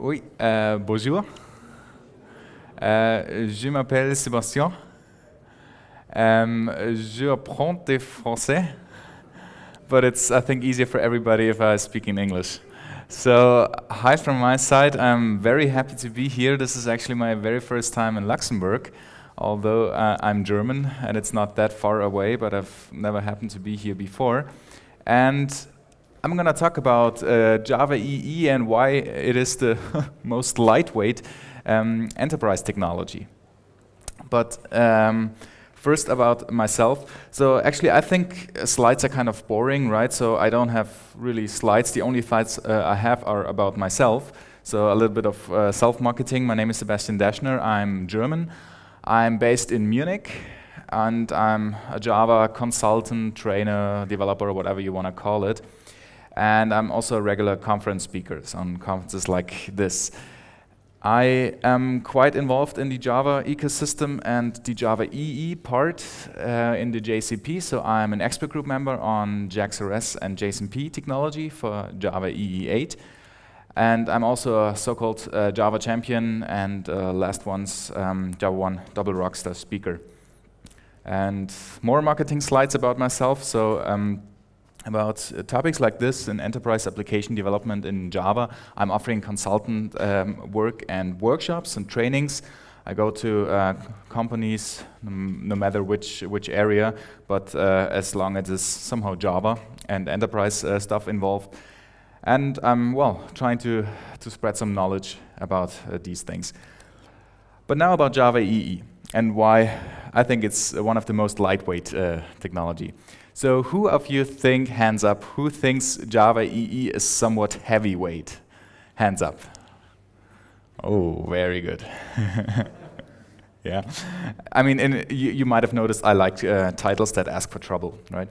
Oui, euh, bonjour. Euh, je m'appelle Sébastien. Um, je apprends the français, but it's, I think, easier for everybody if I speak in English. So, hi from my side. I'm very happy to be here. This is actually my very first time in Luxembourg, although uh, I'm German and it's not that far away, but I've never happened to be here before. And I'm going to talk about uh, Java EE and why it is the most lightweight um, enterprise technology. But um, first about myself. So actually, I think slides are kind of boring, right? So I don't have really slides. The only slides uh, I have are about myself. So a little bit of uh, self-marketing. My name is Sebastian Daschner. I'm German. I'm based in Munich and I'm a Java consultant, trainer, developer, whatever you want to call it. And I'm also a regular conference speaker on conferences like this. I am quite involved in the Java ecosystem and the Java EE part uh, in the JCP. So I'm an expert group member on JAX-RS and JSONP technology for Java EE 8. And I'm also a so-called uh, Java champion and uh, last one's um, JavaOne double rockstar speaker. And more marketing slides about myself. So um, about uh, topics like this in enterprise application development in Java. I'm offering consultant um, work and workshops and trainings. I go to uh, companies, no matter which which area, but uh, as long as it's somehow Java and enterprise uh, stuff involved. And I'm, well, trying to, to spread some knowledge about uh, these things. But now about Java EE and why I think it's one of the most lightweight uh, technology. So who of you think, hands up, who thinks Java EE is somewhat heavyweight? Hands up. Oh, very good. yeah. I mean, in, you, you, might have noticed I like uh, titles that ask for trouble, right?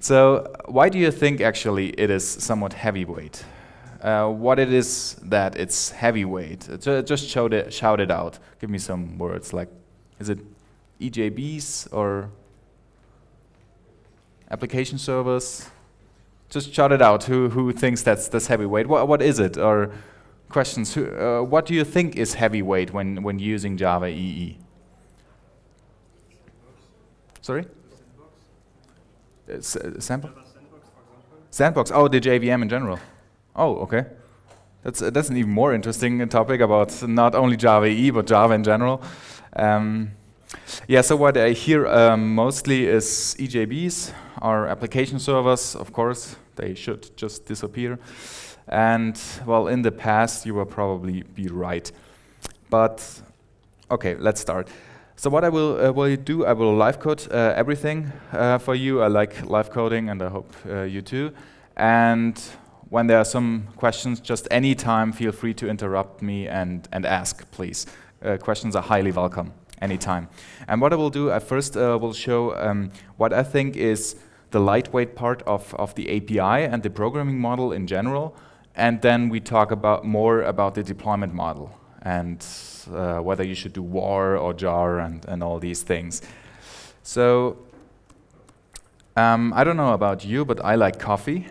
So why do you think actually it is somewhat heavyweight? Uh, what it is that it's heavyweight? just shout it, shout it out. Give me some words like, is it EJBs or application servers. Just shout it out. Who who thinks that's that's heavyweight? What what is it? Or questions? Who, uh, what do you think is heavyweight when when using Java EE? Sorry. Uh, sample. Sandbox. Oh, the JVM in general. Oh, okay. That's uh, that's an even more interesting topic about not only Java EE but Java in general. Um, yeah. So what I hear um, mostly is EJBs, our application servers, of course, they should just disappear. And well, in the past, you will probably be right. But okay, let's start. So what I will, uh, will do, I will live code uh, everything uh, for you. I like live coding, and I hope uh, you too. And when there are some questions, just anytime, feel free to interrupt me and, and ask, please. Uh, questions are highly welcome anytime. And what I will do, I first uh, will show um, what I think is the lightweight part of, of the API and the programming model in general. And then we talk about more about the deployment model and uh, whether you should do war or jar and, and all these things. So um, I don't know about you, but I like coffee.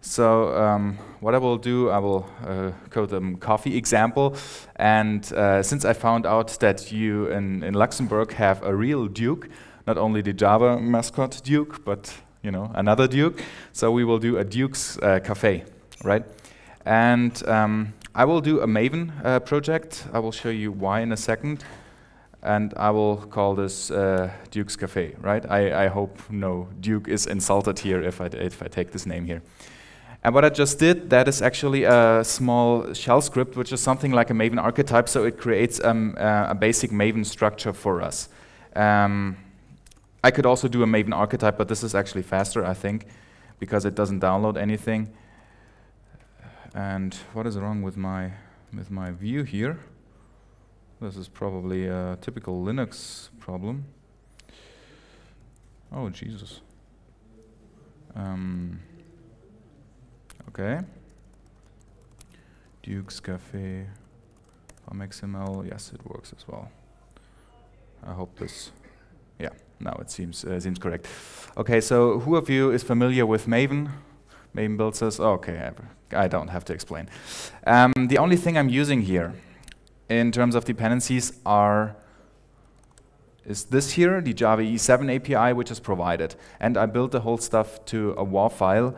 So um, what I will do, I will uh, code a coffee example. And uh, since I found out that you in, in Luxembourg have a real Duke, not only the Java mascot Duke, but you know another Duke. So we will do a Duke's uh, cafe, right? And um, I will do a Maven uh, project. I will show you why in a second. And I will call this uh, Duke's Cafe, right? I, I hope no Duke is insulted here if I, if I take this name here. And what I just did, that is actually a small shell script, which is something like a Maven archetype, so it creates um, uh, a basic Maven structure for us. Um, I could also do a Maven archetype, but this is actually faster, I think, because it doesn't download anything. And what is wrong with my with my view here? This is probably a typical Linux problem. Oh, Jesus. Um, okay. Duke's Cafe XML. Yes, it works as well. I hope this. Now it seems uh, seems correct. Okay, so who of you is familiar with Maven? Maven build says, oh, okay, I don't have to explain. Um, the only thing I'm using here in terms of dependencies are is this here, the Java EE 7 API, which is provided. And I built the whole stuff to a WAR file.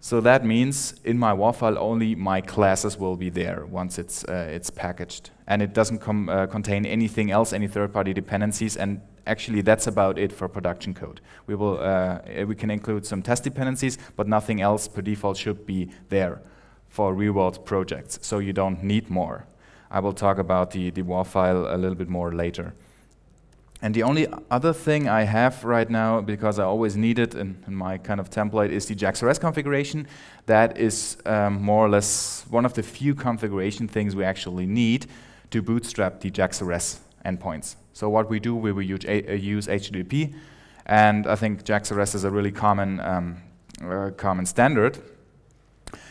So that means in my WAR file only my classes will be there once it's, uh, it's packaged. And it doesn't uh, contain anything else, any third-party dependencies, and actually that's about it for production code. We, will, uh, we can include some test dependencies, but nothing else per default should be there for real-world projects, so you don't need more. I will talk about the, the WAR file a little bit more later. And the only other thing I have right now, because I always need it in, in my kind of template, is the JAX-RS configuration. That is um, more or less one of the few configuration things we actually need to bootstrap the JAX-RS endpoints. So what we do, we will use, uh, use HTTP, and I think JAX-RS is a really common, um, uh, common standard.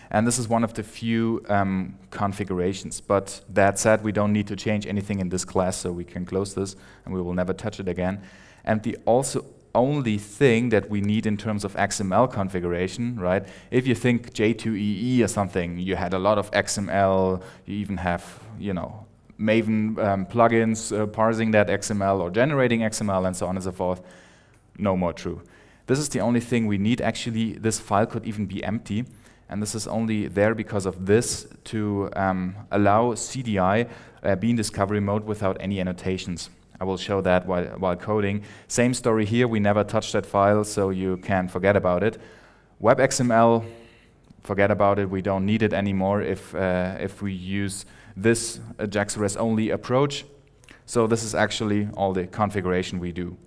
And this is one of the few um, configurations. But that said, we don't need to change anything in this class, so we can close this, and we will never touch it again. And the also only thing that we need in terms of XML configuration, right? If you think J2EE or something, you had a lot of XML, you even have, you know, Maven um, plugins uh, parsing that XML or generating XML and so on and so forth. No more true. This is the only thing we need. Actually, this file could even be empty. And this is only there because of this to um, allow CDI uh, be in discovery mode without any annotations. I will show that while, while coding. Same story here, we never touched that file, so you can forget about it. WebXML, forget about it, we don't need it anymore if, uh, if we use this uh, JAX-RS only approach. So this is actually all the configuration we do.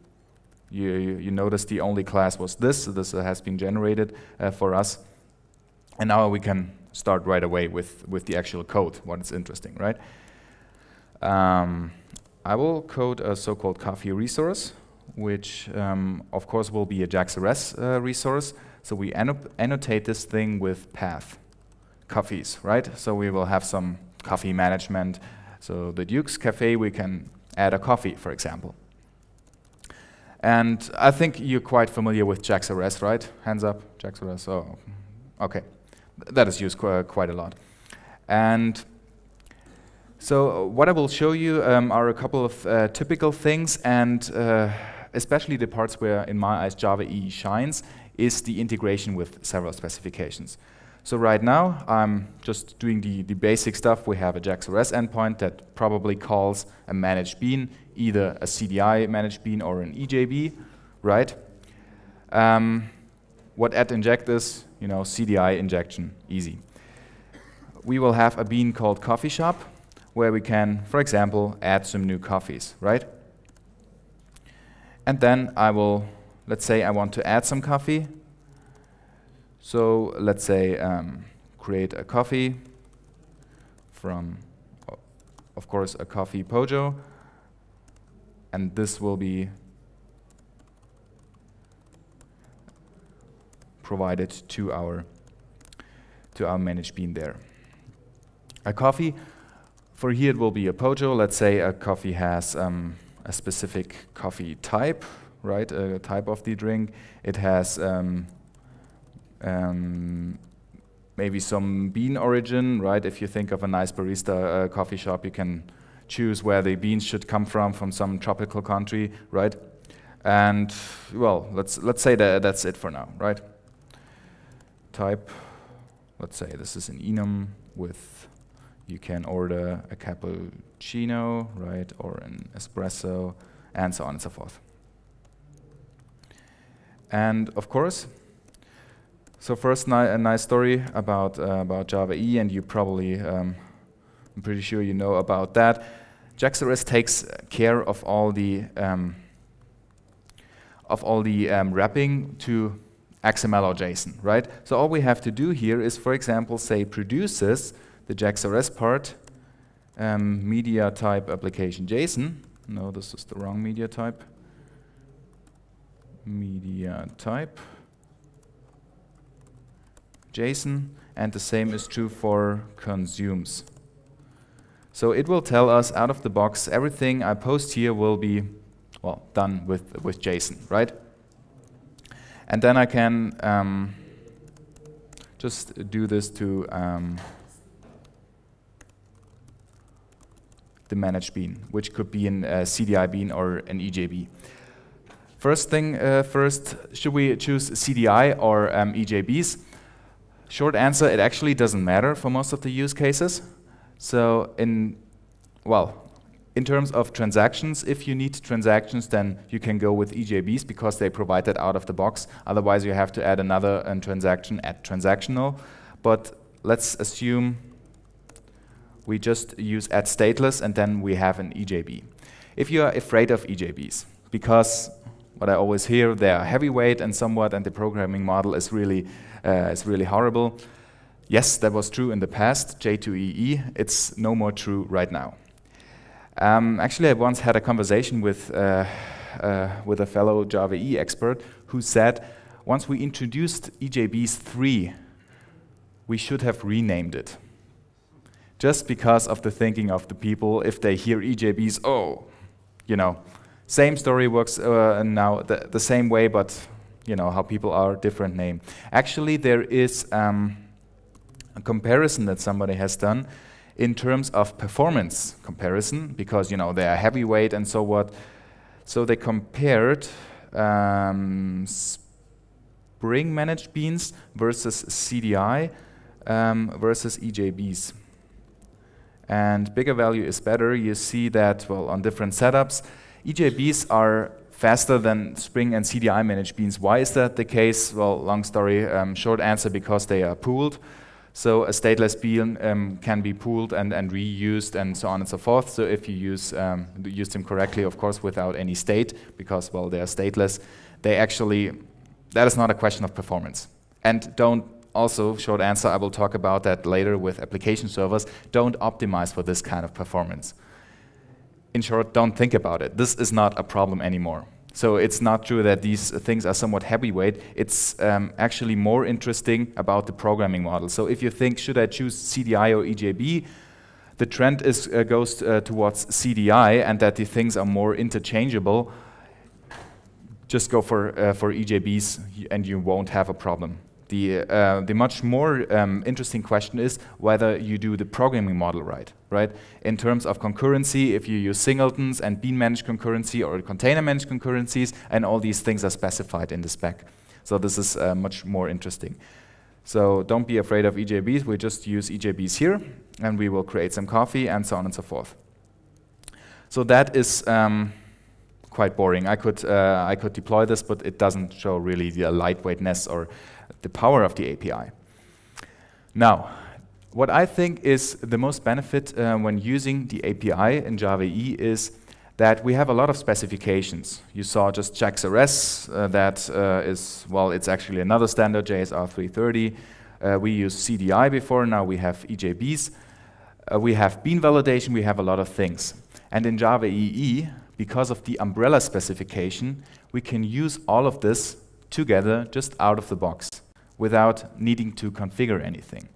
You, you, you notice the only class was this, so this has been generated uh, for us. And now we can start right away with, with the actual code, what is interesting, right? Um, I will code a so-called coffee resource, which um, of course will be a JAX-RS uh, resource. So we annotate this thing with path, coffees, right? So we will have some coffee management. So the Duke's Cafe, we can add a coffee, for example. And I think you're quite familiar with JAX-RS, right? Hands up, JAX-RS, oh, okay that is used qu quite a lot. And so what I will show you um, are a couple of uh, typical things, and uh, especially the parts where, in my eyes, Java EE shines, is the integration with several specifications. So right now, I'm just doing the, the basic stuff. We have a JAX-RS endpoint that probably calls a managed bean, either a CDI managed bean or an EJB, right? Um, what add inject is, you know, CDI injection, easy. We will have a bean called coffee shop, where we can, for example, add some new coffees, right? And then I will, let's say I want to add some coffee. So let's say um, create a coffee from, of course, a coffee pojo. And this will be provided to our, to our managed bean there. A coffee, for here it will be a Pojo. Let's say a coffee has um, a specific coffee type, right, a type of the drink. It has um, um, maybe some bean origin, right? If you think of a nice barista uh, coffee shop, you can choose where the beans should come from, from some tropical country, right? And well, let's let's say that that's it for now, right? Type. Let's say this is an enum with, you can order a cappuccino, right, or an espresso, and so on and so forth. And of course, so first ni a nice story about, uh, about Java E, and you probably, um, I'm pretty sure you know about that. JAX-RS takes care of all the um, of all the um, wrapping to XML or JSON, right? So all we have to do here is, for example, say produces the JAX-RS part, um, media type application JSON. No, this is the wrong media type. Media type JSON, and the same is true for consumes. So it will tell us out of the box everything I post here will be well done with with JSON, right? And then I can um, just do this to um, the managed bean, which could be an uh, CDI bean or an EJB. First thing uh, first, should we choose CDI or um, EJBs? Short answer, it actually doesn't matter for most of the use cases. So in, well, in terms of transactions, if you need transactions, then you can go with EJBs because they provide that out of the box. Otherwise, you have to add another uh, transaction at transactional. But let's assume we just use add stateless and then we have an EJB. If you are afraid of EJBs, because what I always hear, they are heavyweight and somewhat, and the programming model is really, uh, is really horrible. Yes, that was true in the past, J2EE. It's no more true right now. Um, actually, I once had a conversation with, uh, uh, with a fellow Java E expert who said, once we introduced EJBs 3, we should have renamed it. Just because of the thinking of the people, if they hear EJBs, oh, you know, same story works uh, now the, the, same way, but you know how people are different name. Actually, there is um, a comparison that somebody has done in terms of performance comparison, because you know they are heavyweight and so what. So they compared um, Spring managed beans versus CDI um, versus EJBs. And bigger value is better. You see that well on different setups. EJBs are faster than Spring and CDI managed beans. Why is that the case? Well, long story, um, short answer, because they are pooled. So a stateless bean um, can be pooled and, and reused and so on and so forth. So if you use, um, use them correctly, of course, without any state, because, well, they are stateless, they actually, that is not a question of performance. And don't also, short answer, I will talk about that later with application servers, don't optimize for this kind of performance. In short, don't think about it. This is not a problem anymore. So it's not true that these things are somewhat heavyweight. It's um, actually more interesting about the programming model. So if you think, should I choose CDI or EJB, the trend is, uh, goes uh, towards CDI and that the things are more interchangeable. Just go for, uh, for EJBs and you won't have a problem. The, uh, the much more um, interesting question is whether you do the programming model right, right? In terms of concurrency, if you use singletons and bean managed concurrency or container managed concurrencies, and all these things are specified in the spec. So this is uh, much more interesting. So don't be afraid of EJBs, we just use EJBs here, and we will create some coffee, and so on and so forth. So that is um, quite boring. I could, uh, I could deploy this, but it doesn't show really the lightweightness or the power of the API. Now, what I think is the most benefit uh, when using the API in Java E is that we have a lot of specifications. You saw just JAX-RS, uh, that uh, is, well, it's actually another standard, JSR 330. Uh, we used CDI before, now we have EJBs. Uh, we have bean validation, we have a lot of things. And in Java EE, because of the umbrella specification, we can use all of this together just out of the box without needing to configure anything.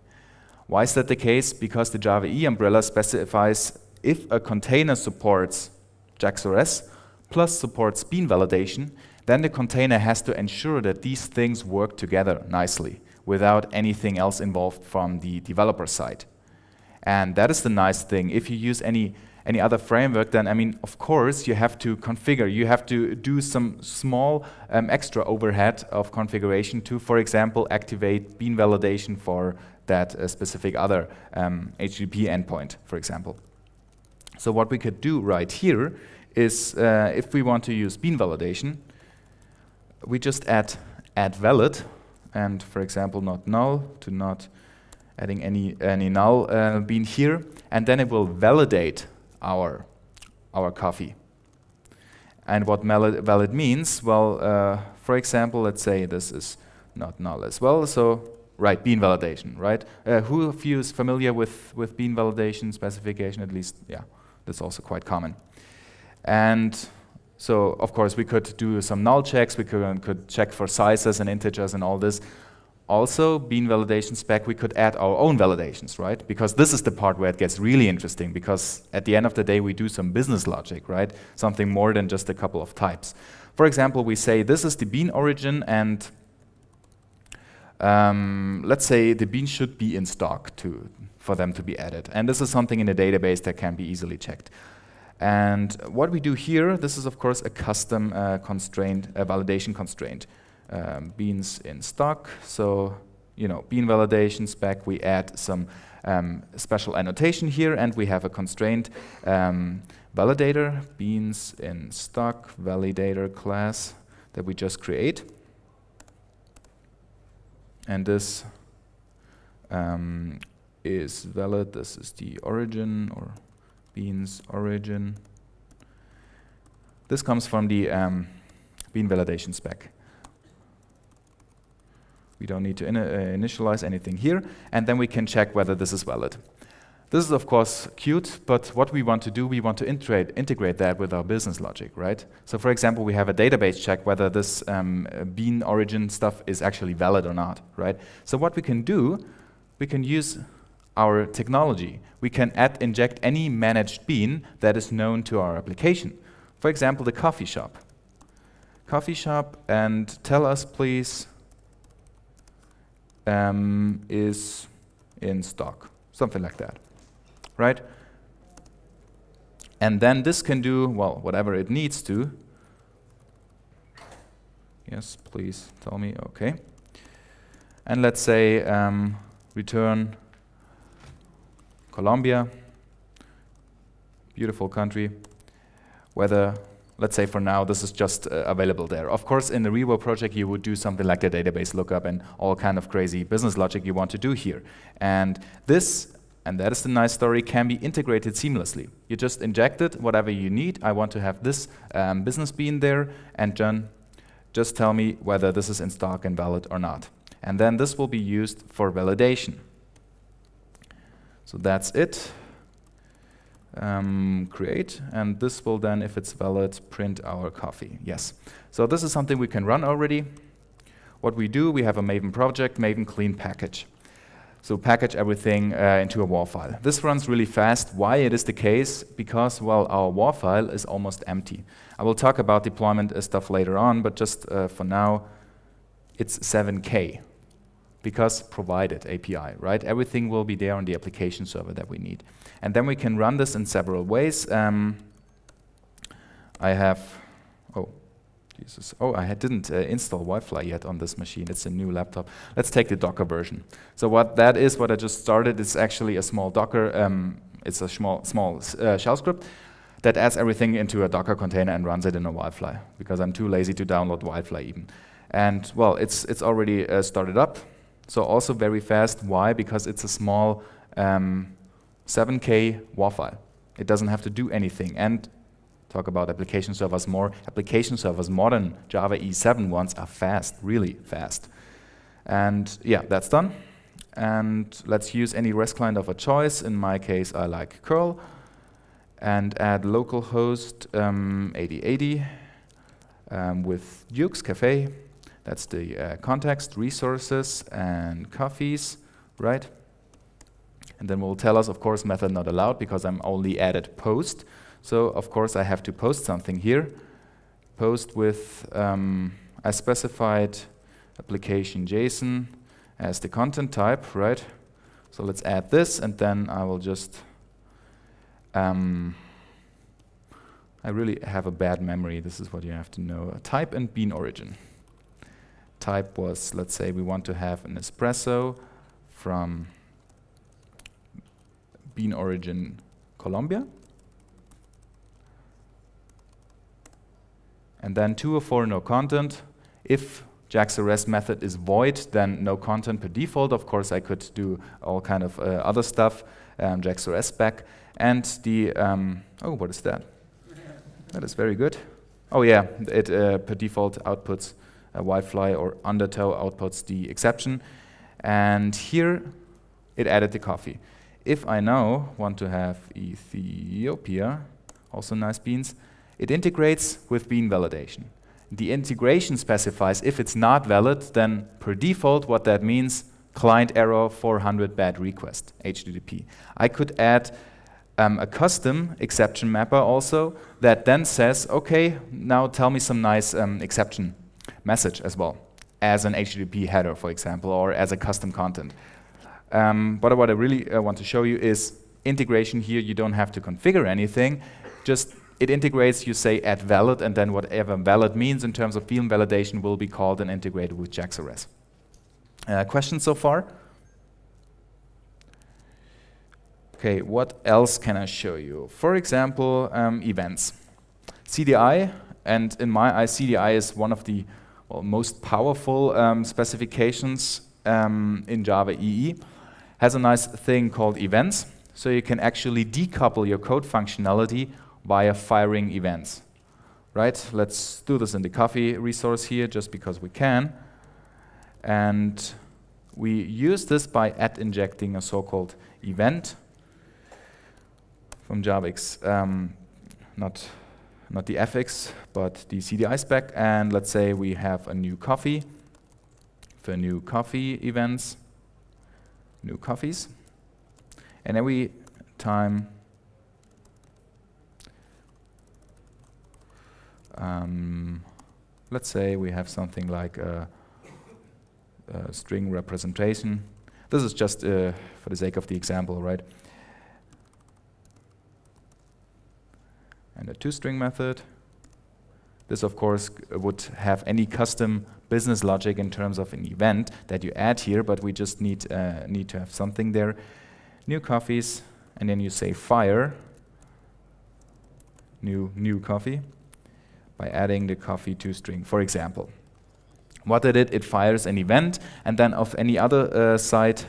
Why is that the case? Because the Java E umbrella specifies if a container supports JAX-RS plus supports bean validation, then the container has to ensure that these things work together nicely without anything else involved from the developer side. And that is the nice thing. If you use any any other framework, then I mean, of course, you have to configure. You have to do some small um, extra overhead of configuration to, for example, activate bean validation for that uh, specific other um, HTTP endpoint, for example. So what we could do right here is, uh, if we want to use bean validation, we just add add valid, and for example, not null to not adding any any null uh, bean here, and then it will validate our, our coffee. And what valid means, well, uh, for example, let's say this is not null as well, so right, bean validation, right? Uh, who of you is familiar with, with bean validation specification, at least, yeah, that's also quite common. And so, of course, we could do some null checks, we could, could check for sizes and integers and all this, also, bean validation spec, we could add our own validations, right? Because this is the part where it gets really interesting, because at the end of the day, we do some business logic, right? Something more than just a couple of types. For example, we say this is the bean origin, and um, let's say the beans should be in stock to, for them to be added. And this is something in the database that can be easily checked. And what we do here, this is of course a custom uh, constraint, a validation constraint. Um, beans in stock, so you know, bean validation spec, we add some um, special annotation here and we have a constraint um, validator, beans in stock validator class that we just create. And this um, is valid, this is the origin or beans origin. This comes from the um, bean validation spec. We don't need to in uh, initialize anything here, and then we can check whether this is valid. This is of course cute, but what we want to do, we want to integrate, integrate that with our business logic, right? So for example, we have a database check whether this um, bean origin stuff is actually valid or not, right? So what we can do, we can use our technology. We can add, inject any managed bean that is known to our application. For example, the coffee shop. Coffee shop and tell us please um, is in stock, something like that, right? And then this can do, well, whatever it needs to. Yes, please tell me, okay. And let's say um, return Colombia, beautiful country, whether let's say for now this is just uh, available there. Of course, in the Revo project, you would do something like a database lookup and all kind of crazy business logic you want to do here. And this, and that is the nice story, can be integrated seamlessly. You just inject it, whatever you need. I want to have this um, business bean there, and John, just tell me whether this is in stock and valid or not. And then this will be used for validation. So that's it um, create, and this will then, if it's valid, print our coffee. Yes. So this is something we can run already. What we do, we have a Maven project, Maven clean package. So package everything uh, into a WAR file. This runs really fast. Why it is the case? Because, well, our WAR file is almost empty. I will talk about deployment stuff later on, but just uh, for now, it's 7K because provided API, right? Everything will be there on the application server that we need. And then we can run this in several ways. Um, I have, oh, Jesus. Oh, I didn't uh, install WildFly yet on this machine. It's a new laptop. Let's take the Docker version. So what that is, what I just started, is actually a small Docker. Um, it's a small, small uh, shell script that adds everything into a Docker container and runs it in a WildFly because I'm too lazy to download WildFly even. And well, it's it's already uh, started up. So also very fast. Why? Because it's a small um, 7K WAR file. It doesn't have to do anything. And talk about application servers more. Application servers, modern Java EE 7 ones, are fast, really fast. And yeah, that's done. And let's use any REST client of a choice. In my case, I like curl. And add localhost um, 8080 um, with Dukes Cafe. That's the uh, context, resources, and coffees, right? And then we'll tell us, of course, method not allowed because I'm only added post. So of course I have to post something here. Post with, um, I specified application JSON as the content type, right? So let's add this and then I will just, um, I really have a bad memory. This is what you have to know. Type and bean origin. Type was, let's say we want to have an espresso from bean origin Colombia. And then two or four no content. If JAX-RS method is void, then no content per default. Of course, I could do all kind of uh, other stuff, um, JAX-RS spec. And the, um, oh, what is that? that is very good. Oh yeah, it uh, per default outputs a WildFly or undertow outputs the exception. And here it added the coffee. If I now want to have Ethiopia, also nice beans, it integrates with bean validation. The integration specifies if it's not valid, then per default, what that means, client error 400 bad request, HTTP. I could add um, a custom exception mapper also that then says, okay, now tell me some nice um, exception message as well. as an HTTP header, for example, or as a custom content. Um, but what I really uh, want to show you is integration here. You don't have to configure anything. Just it integrates, you say add valid, and then whatever valid means in terms of field validation will be called and integrated with JAX-RS. Uh, questions so far? Okay, what else can I show you? For example, um, events. CDI, and in my eye, CDI is one of the most powerful um, specifications um, in Java EE. Has a nice thing called events, so you can actually decouple your code functionality via firing events. Right? Let's do this in the coffee resource here, just because we can. And we use this by add injecting a so-called event from JavaX, um, not, not the FX, but the CDI spec. And let's say we have a new coffee for new coffee events, new coffees. And every time um, let's say we have something like a, a string representation. This is just uh, for the sake of the example, right? And a toString method. This, of course, would have any custom business logic in terms of an event that you add here, but we just need, uh, need to have something there. New coffees, and then you say fire, new, new coffee by adding the coffee to string, for example. What it did it? It fires an event, and then of any other uh, site,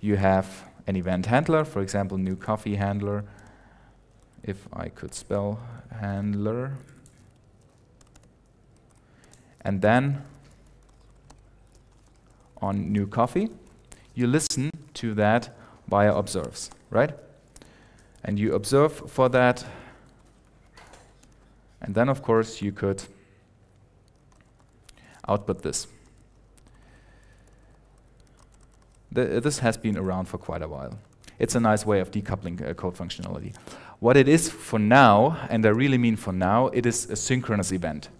you have an event handler, for example, new coffee handler. If I could spell handler. And then on new coffee, you listen to that via observes, right? And you observe for that and then, of course, you could output this. The, this has been around for quite a while. It's a nice way of decoupling uh, code functionality. What it is for now, and I really mean for now, it is a synchronous event.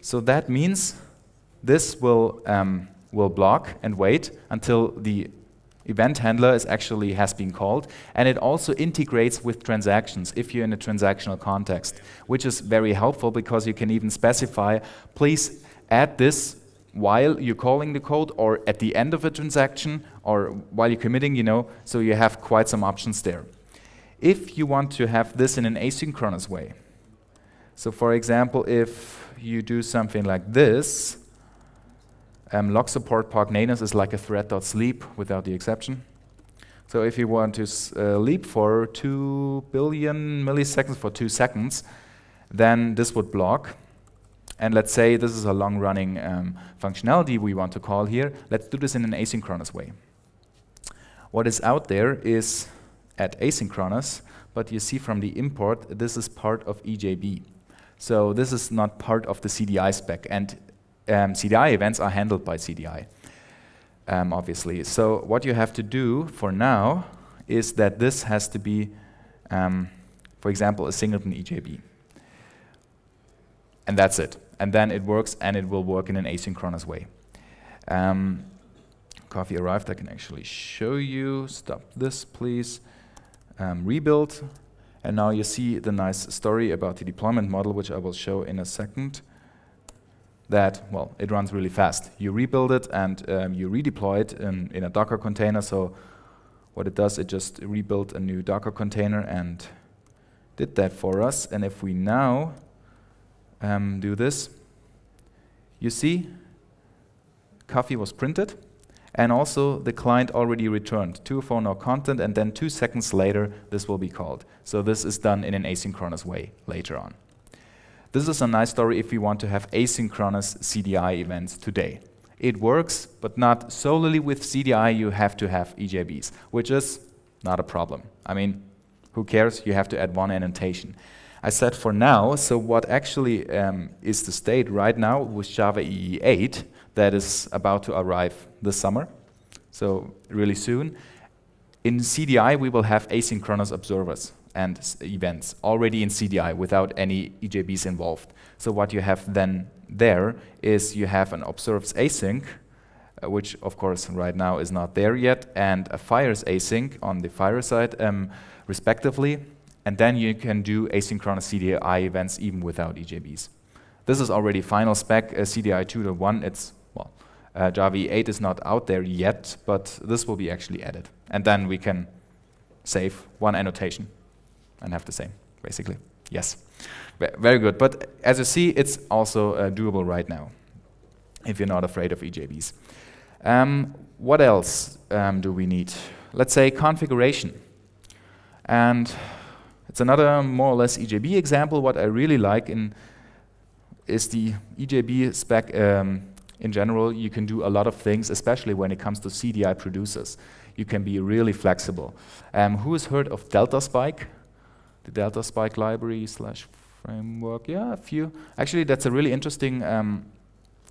So that means this will, um, will block and wait until the event handler is actually has been called, and it also integrates with transactions if you're in a transactional context, which is very helpful because you can even specify, please add this while you're calling the code or at the end of a transaction or while you're committing, you know, so you have quite some options there. If you want to have this in an asynchronous way, so for example, if you do something like this, um, LockSupport park nanos is like a thread.sleep without the exception. So if you want to uh, leap for 2 billion milliseconds for 2 seconds, then this would block. And let's say this is a long-running um, functionality we want to call here. Let's do this in an asynchronous way. What is out there is at asynchronous, but you see from the import, this is part of EJB. So this is not part of the CDI spec. And um, CDI events are handled by CDI, um, obviously. So what you have to do for now is that this has to be, um, for example, a singleton EJB. And that's it. And then it works, and it will work in an asynchronous way. Um, coffee arrived, I can actually show you. Stop this, please. Um, rebuild. And now you see the nice story about the deployment model, which I will show in a second that, well, it runs really fast. You rebuild it and um, you redeploy it in, in a Docker container. So what it does, it just rebuilt a new Docker container and did that for us. And if we now um, do this, you see coffee was printed and also the client already returned to phone no content and then two seconds later this will be called. So this is done in an asynchronous way later on. This is a nice story if we want to have asynchronous CDI events today. It works, but not solely with CDI, you have to have EJBs, which is not a problem. I mean, who cares? You have to add one annotation. I said for now, so what actually um, is the state right now with Java EE 8 that is about to arrive this summer, so really soon. In CDI, we will have asynchronous observers and events already in CDI without any EJBs involved. So what you have then there is you have an observes async, uh, which of course right now is not there yet, and a fires async on the fire side, um, respectively. And then you can do asynchronous CDI events even without EJBs. This is already final spec, uh, CDI 2.1. It's, well, uh, Java 8 is not out there yet, but this will be actually added. And then we can save one annotation and have the same, basically. Yes, v very good. But as you see, it's also uh, doable right now, if you're not afraid of EJBs. Um, what else um, do we need? Let's say configuration. And it's another more or less EJB example. What I really like in is the EJB spec um, in general. You can do a lot of things, especially when it comes to CDI producers. You can be really flexible. Um, who has heard of DeltaSpike? The DeltaSpike library slash framework. Yeah, a few. Actually, that's a really interesting, um,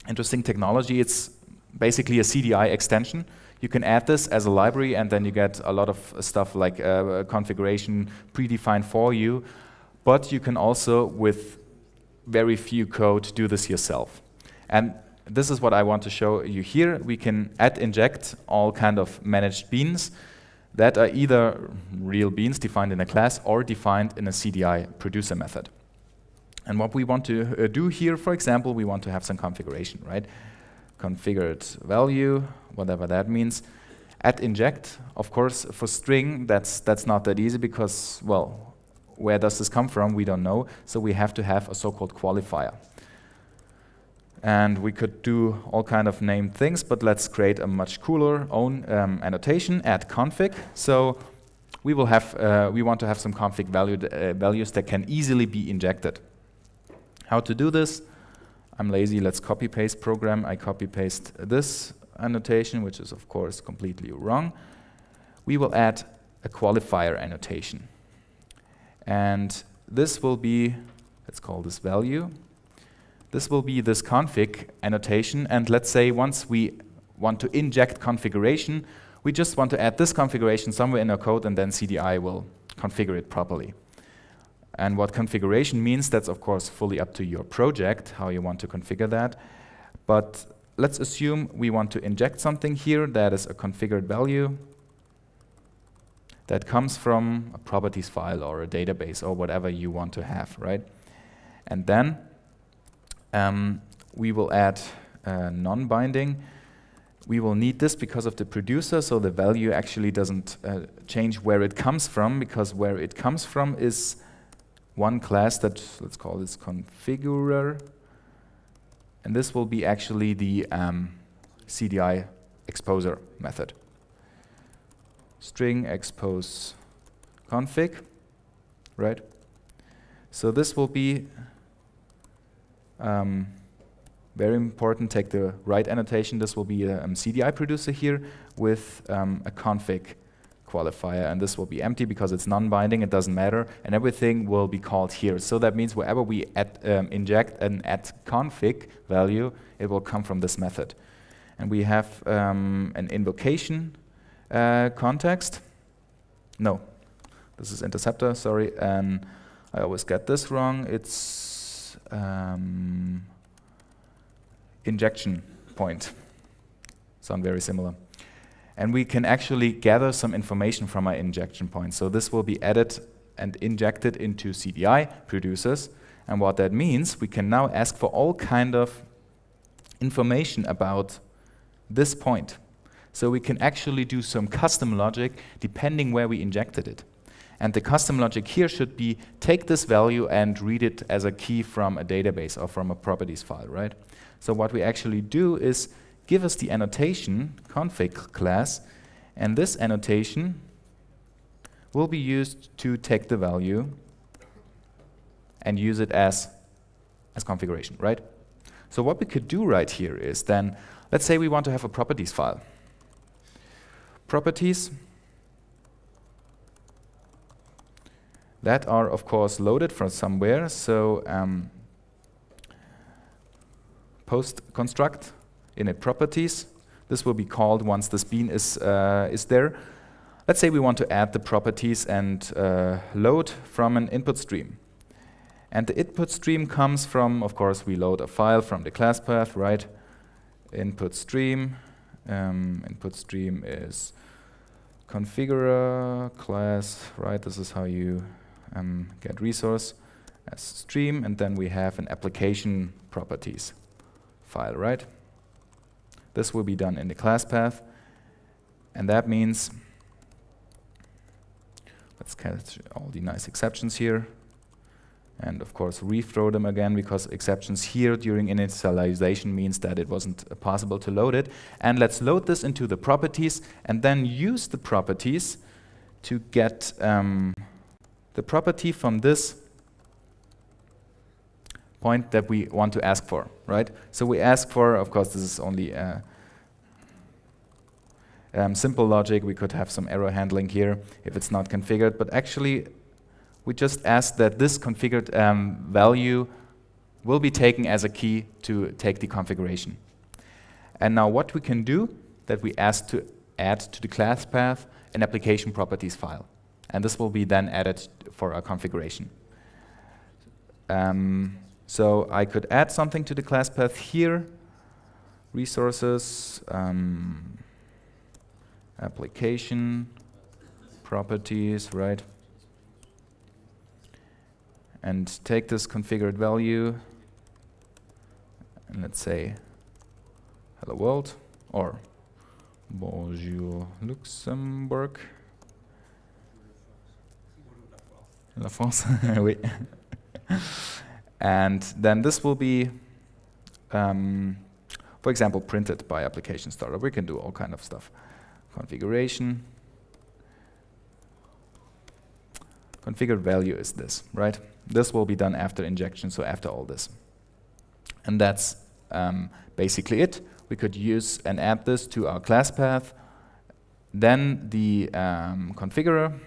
interesting technology. It's basically a CDI extension. You can add this as a library and then you get a lot of stuff like uh, configuration predefined for you. But you can also, with very few code, do this yourself. And this is what I want to show you here. We can add inject all kind of managed beans that are either real beans defined in a class or defined in a CDI producer method. And what we want to uh, do here, for example, we want to have some configuration, right? configured value, whatever that means. Add inject, of course, for string, that's, that's not that easy because, well, where does this come from? We don't know. So we have to have a so-called qualifier. And we could do all kind of named things, but let's create a much cooler own um, annotation, add config. So we will have, uh, we want to have some config uh, values that can easily be injected. How to do this? I'm lazy, let's copy paste program. I copy paste this annotation, which is of course completely wrong. We will add a qualifier annotation. And this will be, let's call this value. This will be this config annotation. And let's say once we want to inject configuration, we just want to add this configuration somewhere in our code and then CDI will configure it properly. And what configuration means, that's of course fully up to your project, how you want to configure that. But let's assume we want to inject something here that is a configured value that comes from a properties file or a database or whatever you want to have, right? And then um, we will add uh, non-binding. We will need this because of the producer, so the value actually doesn't uh, change where it comes from, because where it comes from is one class that, let's call this configurer, and this will be actually the um, CDI exposer method. String expose config, right? So this will be um, very important, take the right annotation. This will be a um, CDI producer here with um, a config qualifier, and this will be empty because it's non-binding, it doesn't matter, and everything will be called here. So that means wherever we add, um, inject an add config value, it will come from this method. And we have um, an invocation uh, context. No, this is interceptor, sorry, and I always get this wrong. It's um, injection point. Sound very similar and we can actually gather some information from our injection point. So this will be added and injected into CDI producers. And what that means, we can now ask for all kind of information about this point. So we can actually do some custom logic depending where we injected it. And the custom logic here should be take this value and read it as a key from a database or from a properties file, right? So what we actually do is give us the annotation config class, and this annotation will be used to take the value and use it as, as configuration, right? So what we could do right here is then, let's say we want to have a properties file. Properties that are, of course, loaded from somewhere. So um, post construct init properties. This will be called once this bean is, uh, is there. Let's say we want to add the properties and uh, load from an input stream. And the input stream comes from, of course, we load a file from the class path, right? Input stream. Um, input stream is configurer class, right? This is how you um, get resource as stream, and then we have an application properties file, right? This will be done in the class path, and that means let's catch all the nice exceptions here, and of course rethrow them again because exceptions here during initialization means that it wasn't uh, possible to load it. And let's load this into the properties and then use the properties to get um, the property from this point that we want to ask for, right? So we ask for, of course, this is only uh, um, simple logic. We could have some error handling here if it's not configured, but actually we just ask that this configured um, value will be taken as a key to take the configuration. And now what we can do that we ask to add to the class path an application properties file. And this will be then added for our configuration. Um, so I could add something to the class path here, resources, um, application, properties, right? And take this configured value, and let's say hello world, or bonjour Luxembourg. La France, oui. and then this will be, um, for example, printed by application startup. We can do all kind of stuff. Configuration. Configured value is this, right? This will be done after injection, so after all this. And that's um, basically it. We could use and add this to our class path. Then the um, configurer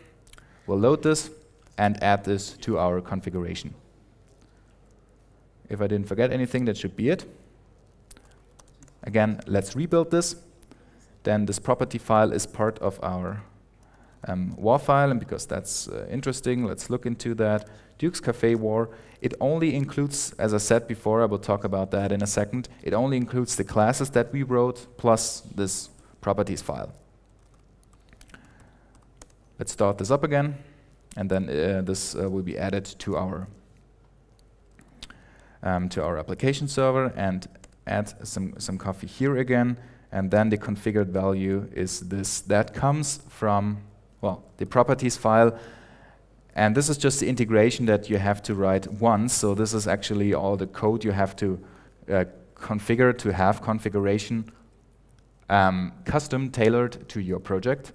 will load this and add this to our configuration. If I didn't forget anything, that should be it. Again, let's rebuild this. Then this property file is part of our um, war file, and because that's uh, interesting, let's look into that. Duke's Cafe war, it only includes, as I said before, I will talk about that in a second, it only includes the classes that we wrote plus this properties file. Let's start this up again and then uh, this uh, will be added to our um, to our application server and add some some coffee here again. And then the configured value is this. That comes from well the properties file. And this is just the integration that you have to write once. So this is actually all the code you have to uh, configure to have configuration um, custom tailored to your project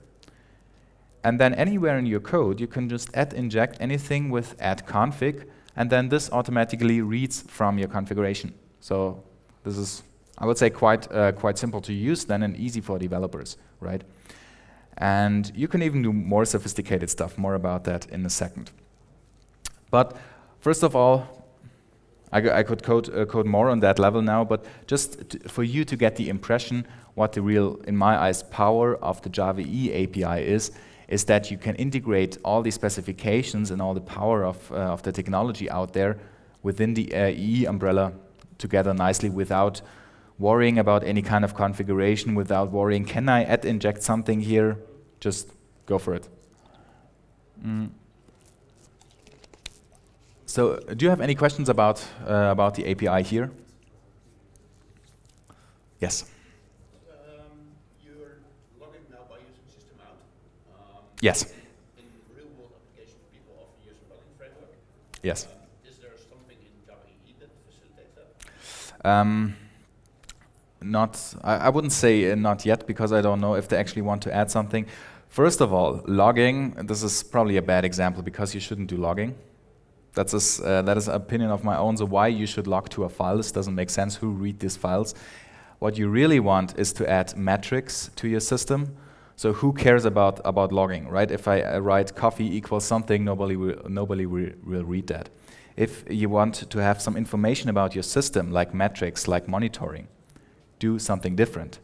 and then anywhere in your code, you can just add inject anything with add config, and then this automatically reads from your configuration. So this is, I would say, quite, uh, quite simple to use then and easy for developers, right? And you can even do more sophisticated stuff, more about that in a second. But first of all, I, I could code, uh, code more on that level now, but just for you to get the impression what the real, in my eyes, power of the Java E API is, is that you can integrate all the specifications and all the power of, uh, of the technology out there within the uh, EE umbrella together nicely without worrying about any kind of configuration, without worrying, can I add inject something here? Just go for it. Mm. So do you have any questions about, uh, about the API here? Yes. Yes. In real world applications, people often use a framework. Yes. Uh, is there something in Java EE that facilitates that? Um, not, I, I, wouldn't say uh, not yet because I don't know if they actually want to add something. First of all, logging, this is probably a bad example because you shouldn't do logging. That's a, uh, that is an opinion of my own, so why you should log to a file, this doesn't make sense, who read these files. What you really want is to add metrics to your system so who cares about, about logging, right? If I uh, write coffee equals something, nobody, will, nobody will, will read that. If you want to have some information about your system, like metrics, like monitoring, do something different.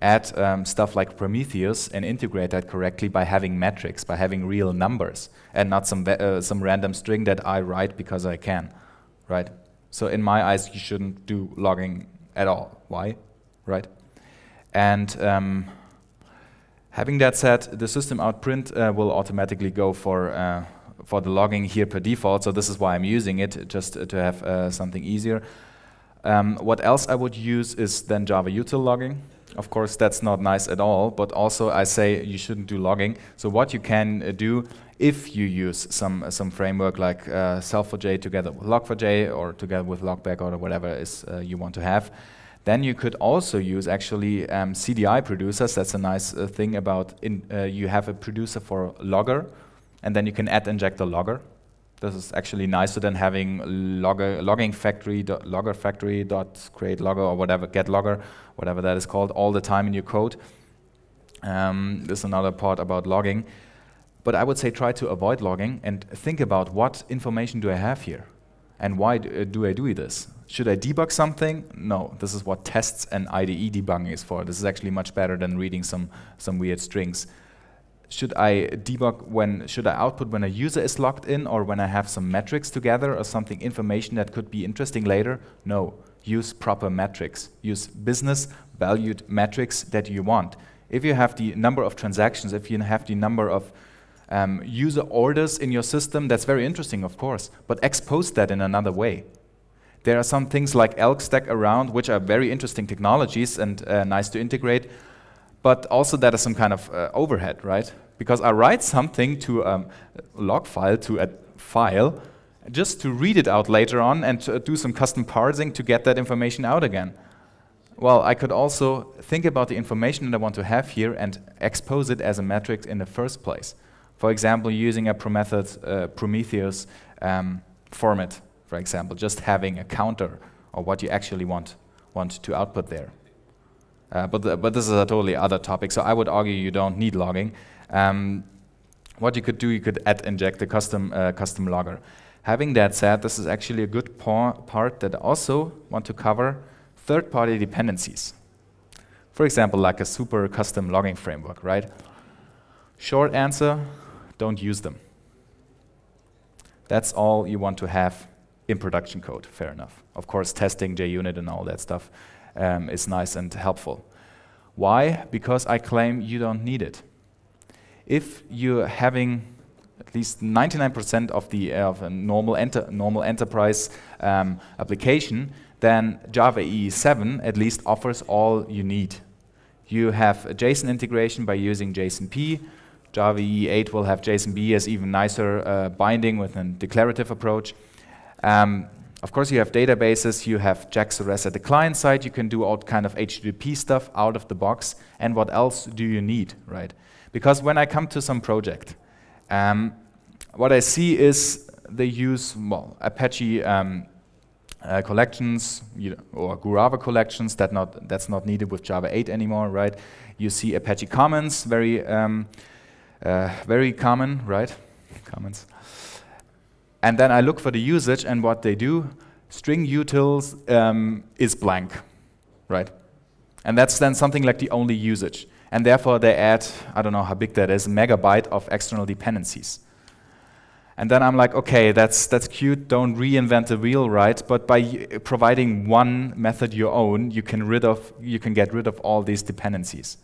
Add um, stuff like Prometheus and integrate that correctly by having metrics, by having real numbers, and not some, uh, some random string that I write because I can, right? So in my eyes, you shouldn't do logging at all. Why, right? And um, having that said, the system out print uh, will automatically go for uh, for the logging here per default. So this is why I'm using it, just to have uh, something easier. Um, what else I would use is then Java util logging. Of course, that's not nice at all, but also I say you shouldn't do logging. So what you can uh, do if you use some uh, some framework like uh, SLF4J together with Log4j or together with Logback or whatever is uh, you want to have, then you could also use actually um, CDI producers. That's a nice uh, thing about in, uh, you have a producer for logger, and then you can add inject injector logger. This is actually nicer than having logger, logging factory, dot, logger factory dot create logger or whatever, get logger, whatever that is called, all the time in your code. Um, this is another part about logging. But I would say try to avoid logging and think about what information do I have here? And why do, uh, do I do this? Should I debug something? No, this is what tests and IDE debugging is for. This is actually much better than reading some, some weird strings should I debug when, should I output when a user is logged in or when I have some metrics together or something, information that could be interesting later? No, use proper metrics. Use business valued metrics that you want. If you have the number of transactions, if you have the number of um, user orders in your system, that's very interesting, of course, but expose that in another way. There are some things like elk stack around, which are very interesting technologies and uh, nice to integrate, but also that is some kind of uh, overhead, right? Because I write something to um, a log file, to a file, just to read it out later on and to do some custom parsing to get that information out again. Well, I could also think about the information that I want to have here and expose it as a metric in the first place. For example, using a Prometheus, uh, Prometheus um, format, for example, just having a counter or what you actually want, want to output there. Uh, but, the, but this is a totally other topic, so I would argue you don't need logging. Um, what you could do, you could add inject a custom, uh, custom logger. Having that said, this is actually a good part that I also want to cover third-party dependencies. For example, like a super custom logging framework, right? Short answer, don't use them. That's all you want to have in production code, fair enough. Of course, testing JUnit and all that stuff um, is nice and helpful. Why? Because I claim you don't need it. If you're having at least 99% of the uh, of a normal, enter normal enterprise um, application, then Java EE 7 at least offers all you need. You have JSON integration by using JSONP. Java EE 8 will have JSONB as even nicer uh, binding with a declarative approach. Um, of course, you have databases, you have JAX-RS at the client side, you can do all kind of HTTP stuff out of the box, and what else do you need, right? Because when I come to some project, um, what I see is they use, well, Apache um, uh, collections you know, or Guava collections, that not, that's not needed with Java 8 anymore, right? You see Apache Commons, very, um, uh, very common, right? Commons. And then I look for the usage and what they do, string utils um, is blank, right? And that's then something like the only usage. And therefore they add, I don't know how big that is, megabyte of external dependencies. And then I'm like, okay, that's, that's cute, don't reinvent the wheel, right? But by providing one method your own, you can, rid of, you can get rid of all these dependencies.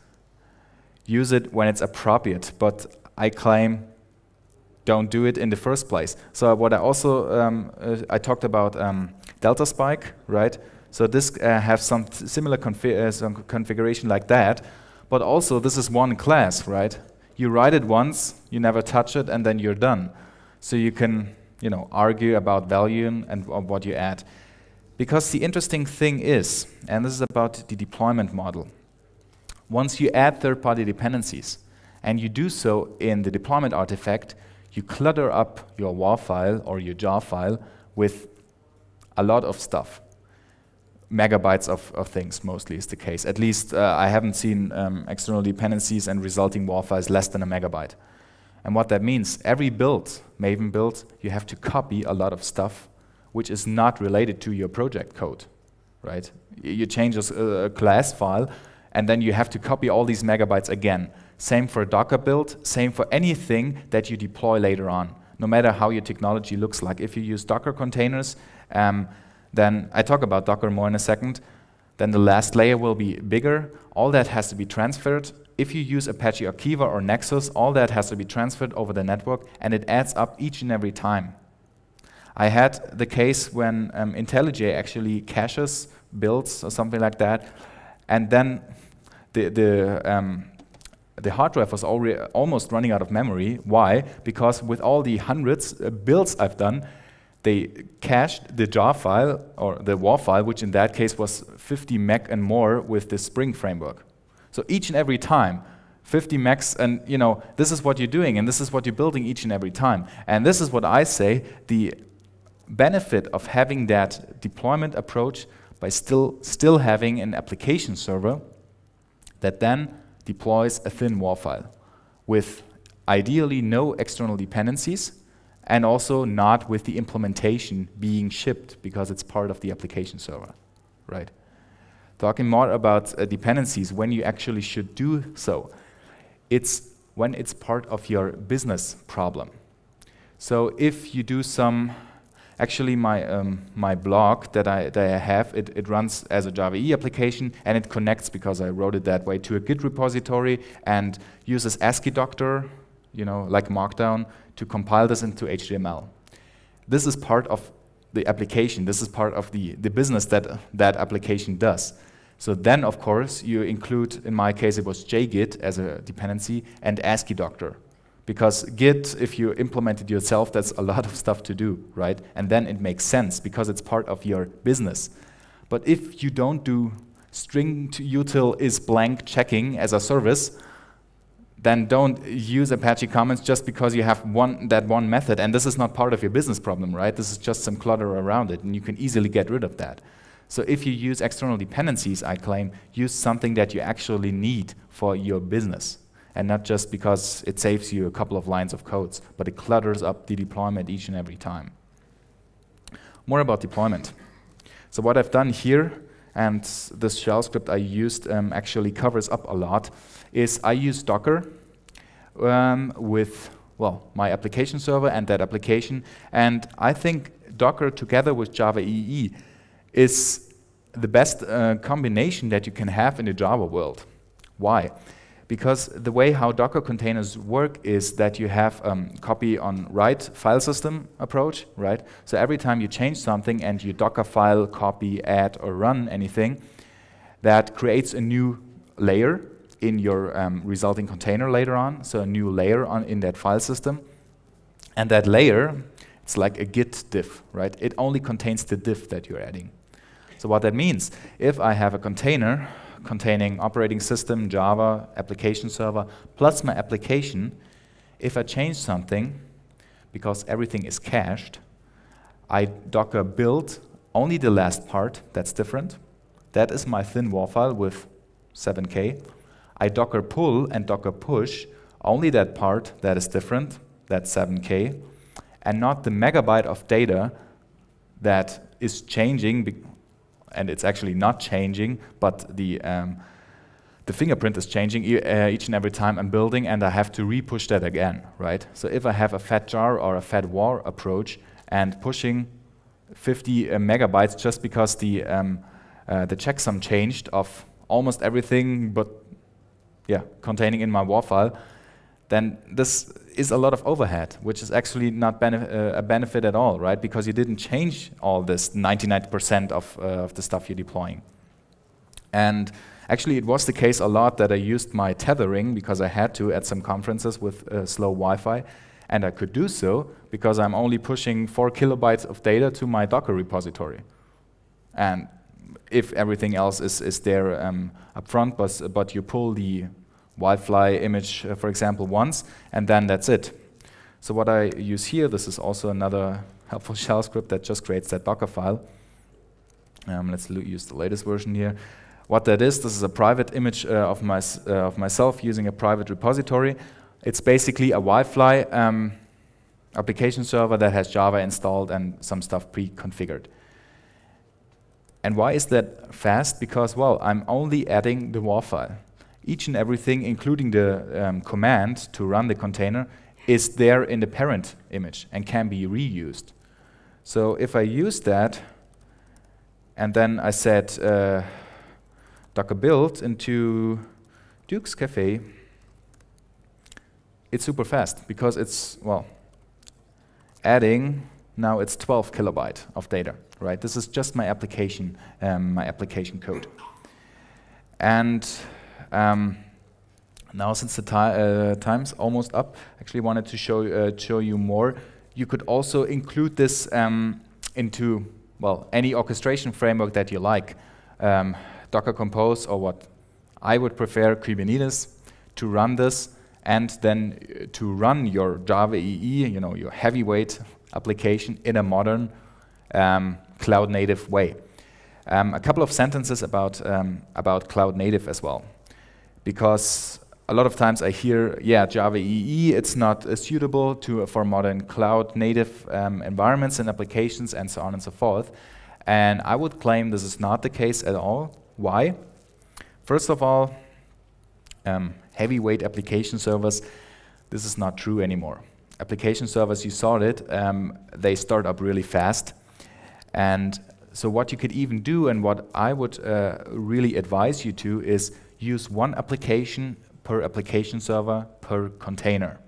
Use it when it's appropriate, but I claim don't do it in the first place. So what I also, um, uh, I talked about um, DeltaSpike, right? So this uh, has some similar confi uh, some configuration like that, but also this is one class, right? You write it once, you never touch it, and then you're done. So you can, you know, argue about value and what you add. Because the interesting thing is, and this is about the deployment model, once you add third-party dependencies, and you do so in the deployment artifact, you clutter up your WAR file or your jar file with a lot of stuff. Megabytes of, of things mostly is the case. At least uh, I haven't seen um, external dependencies and resulting WAR files less than a megabyte. And what that means, every build, Maven build, you have to copy a lot of stuff which is not related to your project code, right? You change a, a class file and then you have to copy all these megabytes again. Same for a Docker build, same for anything that you deploy later on, no matter how your technology looks like. If you use Docker containers Um, then I talk about Docker more in a second. Then the last layer will be bigger. All that has to be transferred. If you use Apache Archiva or Nexus, all that has to be transferred over the network, and it adds up each and every time. I had the case when um, IntelliJ actually caches builds or something like that, and then the, the, um, the hard drive was already almost running out of memory. Why? Because with all the hundreds uh, builds I've done, they cached the jar file, or the WAR file, which in that case was 50 meg and more with the Spring framework. So each and every time, 50 megs, and you know, this is what you're doing, and this is what you're building each and every time. And this is what I say, the benefit of having that deployment approach by still, still having an application server that then deploys a thin WAR file with ideally no external dependencies and also not with the implementation being shipped because it's part of the application server, right? Talking more about uh, dependencies, when you actually should do so, it's when it's part of your business problem. So if you do some Actually, my, um, my blog that I, that I have, it, it runs as a Java EE application and it connects, because I wrote it that way, to a Git repository and uses Asciidoctor, you know, like Markdown, to compile this into HTML. This is part of the application. This is part of the, the business that that application does. So then, of course, you include, in my case, it was JGit as a dependency and Asciidoctor. Because Git, if you implement it yourself, that's a lot of stuff to do, right? And then it makes sense because it's part of your business. But if you don't do string to util is blank checking as a service, then don't use Apache Commons just because you have one, that one method. And this is not part of your business problem, right? This is just some clutter around it, and you can easily get rid of that. So if you use external dependencies, I claim, use something that you actually need for your business and not just because it saves you a couple of lines of codes, but it clutters up the deployment each and every time. More about deployment. So what I've done here, and this shell script I used um, actually covers up a lot, is I use Docker um, with well, my application server and that application. And I think Docker together with Java EE is the best uh, combination that you can have in the Java world. Why? Because the way how Docker containers work is that you have um, copy on write file system approach, right? So every time you change something and you Docker file, copy, add, or run anything, that creates a new layer in your um, resulting container later on, so a new layer on in that file system. And that layer, it's like a git diff, right? It only contains the diff that you're adding. So what that means, if I have a container containing operating system, Java, application server, plus my application, if I change something, because everything is cached, I Docker build only the last part, that's different. That is my thin WAR file with 7K. I Docker pull and Docker push only that part that is different, that's 7K, and not the megabyte of data that is changing and it's actually not changing, but the um, the fingerprint is changing e uh, each and every time I'm building, and I have to re-push that again, right? So if I have a fat jar or a fat war approach and pushing 50 uh, megabytes just because the um, uh, the checksum changed of almost everything, but yeah, containing in my war file, then this is a lot of overhead, which is actually not benef uh, a benefit at all, right? Because you didn't change all this 99% of, uh, of the stuff you're deploying. And actually, it was the case a lot that I used my tethering because I had to at some conferences with uh, slow Wi-Fi. And I could do so because I'm only pushing four kilobytes of data to my Docker repository. And if everything else is, is there um, up front, but, but you pull the WildFly image, uh, for example, once, and then that's it. So what I use here, this is also another helpful shell script that just creates that Docker file. Um, let's use the latest version here. What that is, this is a private image uh, of, my, uh, of myself using a private repository. It's basically a WildFly um, application server that has Java installed and some stuff pre-configured. And why is that fast? Because, well, I'm only adding the WAR file each and everything, including the um, command to run the container, is there in the parent image and can be reused. So if I use that, and then I set uh, Docker build into Duke's Cafe, it's super fast because it's, well, adding, now it's 12 kilobyte of data, right? This is just my application, um, my application code. And um, now since the ti uh, time's almost up, I actually wanted to show, uh, show you more. You could also include this um, into, well, any orchestration framework that you like. Um, Docker Compose or what I would prefer, Kubernetes, to run this and then uh, to run your Java EE, you know, your heavyweight application in a modern um, cloud native way. Um, a couple of sentences about, um, about cloud native as well. Because a lot of times I hear, yeah, Java EE, it's not uh, suitable to, for modern cloud native um, environments and applications and so on and so forth. And I would claim this is not the case at all. Why? First of all, um, heavyweight application servers, this is not true anymore. Application servers, you saw it, um, they start up really fast. And so what you could even do and what I would uh, really advise you to is use one application per application server per container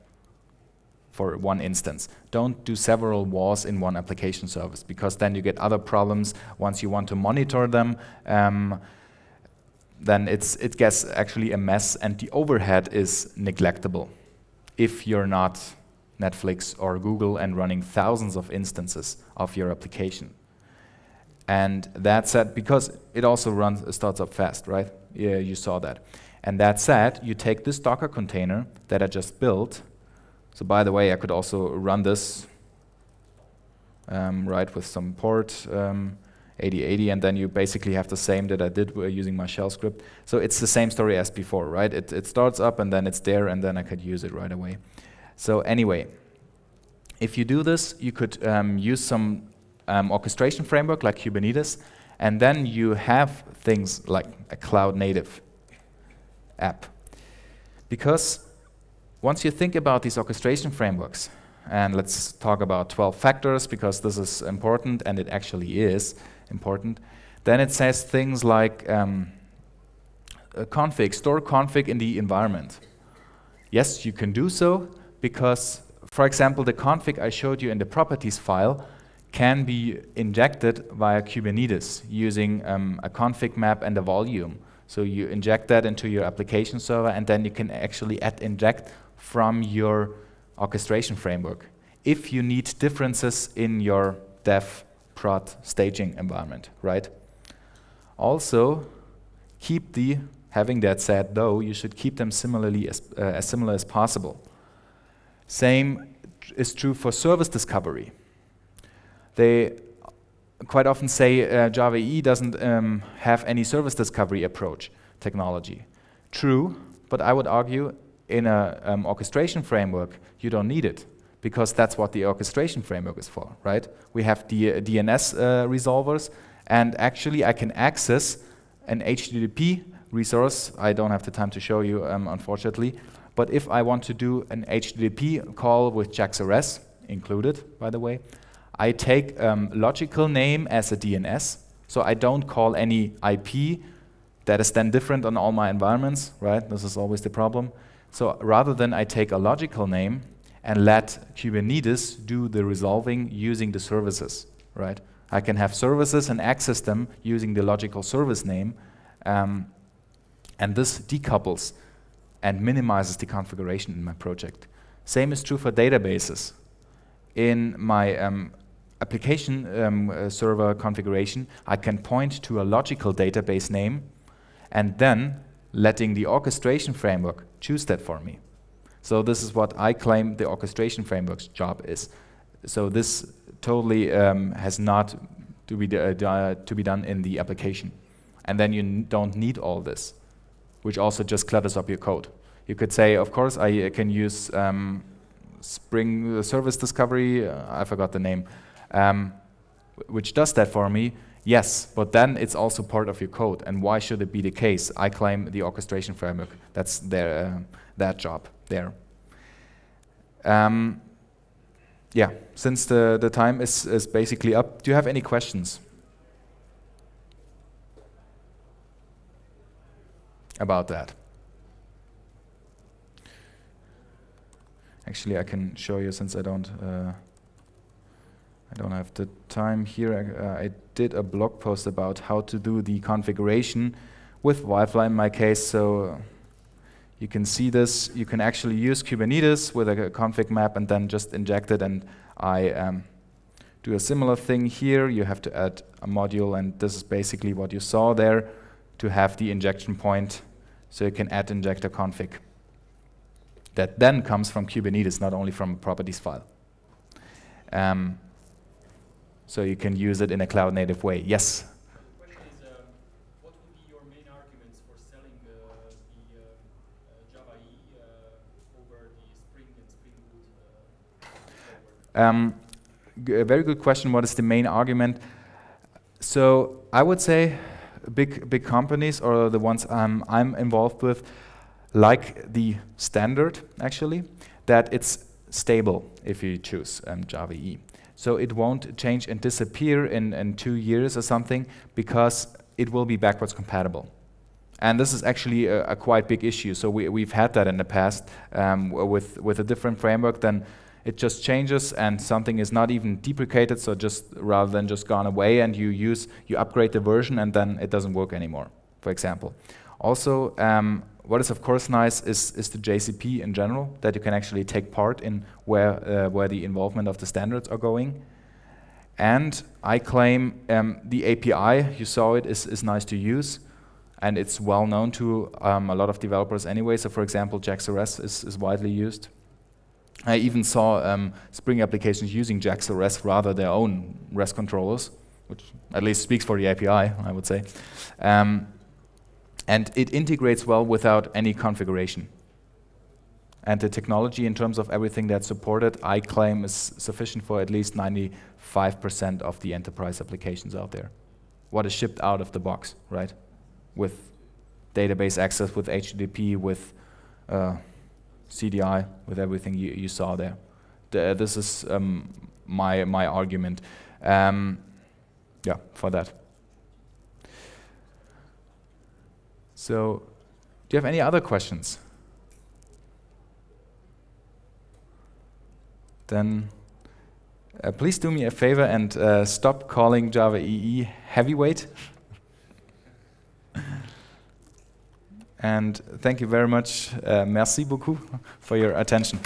for one instance. Don't do several wars in one application service because then you get other problems once you want to monitor them. Um, then it's, it gets actually a mess and the overhead is neglectable if you're not Netflix or Google and running thousands of instances of your application. And that said, because it also runs, starts up fast, right? Yeah, you saw that. And that said, you take this Docker container that I just built. So by the way, I could also run this um, right with some port um, 8080, and then you basically have the same that I did using my shell script. So it's the same story as before, right? It, it starts up, and then it's there, and then I could use it right away. So anyway, if you do this, you could um, use some um, orchestration framework like Kubernetes, and then you have things like a cloud native app. Because once you think about these orchestration frameworks, and let's talk about 12 factors because this is important and it actually is important. Then it says things like um, config, store config in the environment. Yes, you can do so because, for example, the config I showed you in the properties file can be injected via Kubernetes using um, a config map and a volume. So you inject that into your application server and then you can actually add inject from your orchestration framework if you need differences in your dev prod staging environment, right? Also, keep the, having that said though, you should keep them similarly as, uh, as similar as possible. Same is true for service discovery. They quite often say uh, Java EE doesn't um, have any service discovery approach technology. True, but I would argue in an um, orchestration framework, you don't need it because that's what the orchestration framework is for, right? We have the uh, DNS uh, resolvers, and actually I can access an HTTP resource. I don't have the time to show you, um, unfortunately. But if I want to do an HTTP call with JAX-RS, included, by the way, I take um, logical name as a DNS, so I don't call any IP that is then different on all my environments, right? This is always the problem. So rather than I take a logical name and let Kubernetes do the resolving using the services, right? I can have services and access them using the logical service name, um, and this decouples and minimizes the configuration in my project. Same is true for databases. In my um, application um, uh, server configuration, I can point to a logical database name and then letting the orchestration framework choose that for me. So this is what I claim the orchestration framework's job is. So this totally um, has not to be, uh, to be done in the application. And then you don't need all this, which also just clutters up your code. You could say, of course, I uh, can use um, Spring Service Discovery, uh, I forgot the name, um, which does that for me. Yes, but then it's also part of your code. And why should it be the case? I claim the orchestration framework. That's their, uh, that job there. Um, yeah, since the, the time is, is basically up, do you have any questions? About that. Actually, I can show you since I don't uh, I don't have the time here. I, uh, I, did a blog post about how to do the configuration with WildFly in my case. So you can see this. You can actually use Kubernetes with a, a config map and then just inject it. And I um, do a similar thing here. You have to add a module, and this is basically what you saw there to have the injection point. So you can add injector config. That then comes from Kubernetes, not only from a properties file. Um, so you can use it in a cloud native way. Yes? um, what would be your main arguments for selling the Java EE over the Spring and Spring Boot a very good question. What is the main argument? So I would say big big companies or the ones um, I'm involved with like the standard actually that it's stable if you choose um, Java EE. So it won't change and disappear in, in two years or something because it will be backwards compatible. And this is actually a, a quite big issue. So we, we've had that in the past um, with, with a different framework, then it just changes and something is not even deprecated, so just rather than just gone away and you use, you upgrade the version and then it doesn't work anymore, for example. Also, um, what is of course nice is, is the JCP in general, that you can actually take part in where, uh, where the involvement of the standards are going. And I claim um, the API, you saw it, is, is nice to use. And it's well known to um, a lot of developers anyway. So for example, JAX-RS is, is widely used. I even saw um, Spring applications using JAX-RS rather their own REST controllers, which at least speaks for the API, I would say. Um, and it integrates well without any configuration. And the technology in terms of everything that's supported, I claim is sufficient for at least 95% of the enterprise applications out there. What is shipped out of the box, right? With database access, with HTTP, with uh, CDI, with everything you, you saw there. The, this is um, my, my argument. Um, yeah, for that. So, do you have any other questions? Then uh, please do me a favor and uh, stop calling Java EE heavyweight. and thank you very much. Uh, merci beaucoup for your attention.